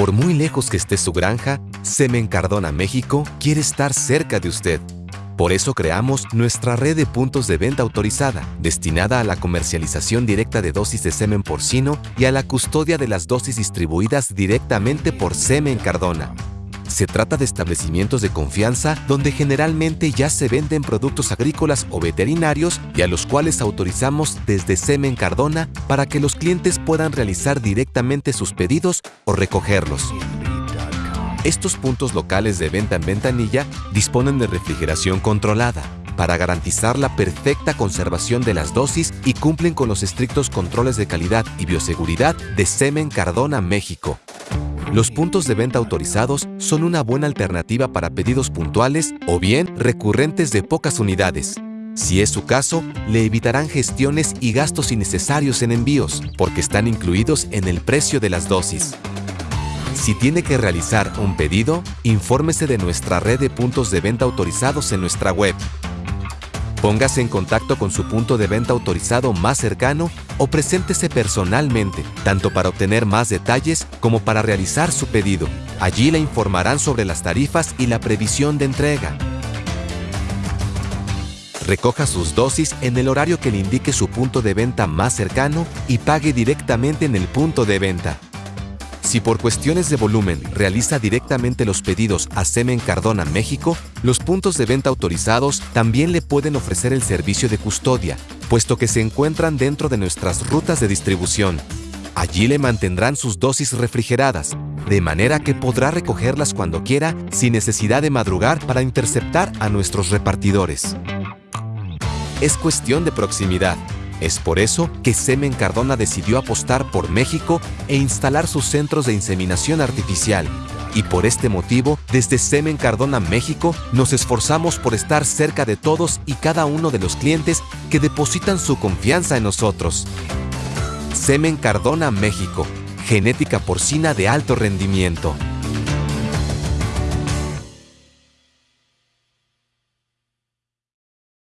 Por muy lejos que esté su granja, Semen Cardona México quiere estar cerca de usted. Por eso creamos nuestra red de puntos de venta autorizada, destinada a la comercialización directa de dosis de semen porcino y a la custodia de las dosis distribuidas directamente por Semen Cardona. Se trata de establecimientos de confianza donde generalmente ya se venden productos agrícolas o veterinarios y a los cuales autorizamos desde Semen Cardona para que los clientes puedan realizar directamente sus pedidos o recogerlos. Estos puntos locales de venta en ventanilla disponen de refrigeración controlada para garantizar la perfecta conservación de las dosis y cumplen con los estrictos controles de calidad y bioseguridad de Semen Cardona México. Los puntos de venta autorizados son una buena alternativa para pedidos puntuales o bien recurrentes de pocas unidades. Si es su caso, le evitarán gestiones y gastos innecesarios en envíos, porque están incluidos en el precio de las dosis. Si tiene que realizar un pedido, infórmese de nuestra red de puntos de venta autorizados en nuestra web. Póngase en contacto con su punto de venta autorizado más cercano o preséntese personalmente, tanto para obtener más detalles como para realizar su pedido. Allí le informarán sobre las tarifas y la previsión de entrega. Recoja sus dosis en el horario que le indique su punto de venta más cercano y pague directamente en el punto de venta. Si por cuestiones de volumen realiza directamente los pedidos a Semen Cardona México, los puntos de venta autorizados también le pueden ofrecer el servicio de custodia, puesto que se encuentran dentro de nuestras rutas de distribución. Allí le mantendrán sus dosis refrigeradas, de manera que podrá recogerlas cuando quiera sin necesidad de madrugar para interceptar a nuestros repartidores. Es cuestión de proximidad. Es por eso que Semen Cardona decidió apostar por México e instalar sus centros de inseminación artificial. Y por este motivo, desde Semen Cardona México, nos esforzamos por estar cerca de todos y cada uno de los clientes que depositan su confianza en nosotros. Semen Cardona México, genética porcina de alto rendimiento.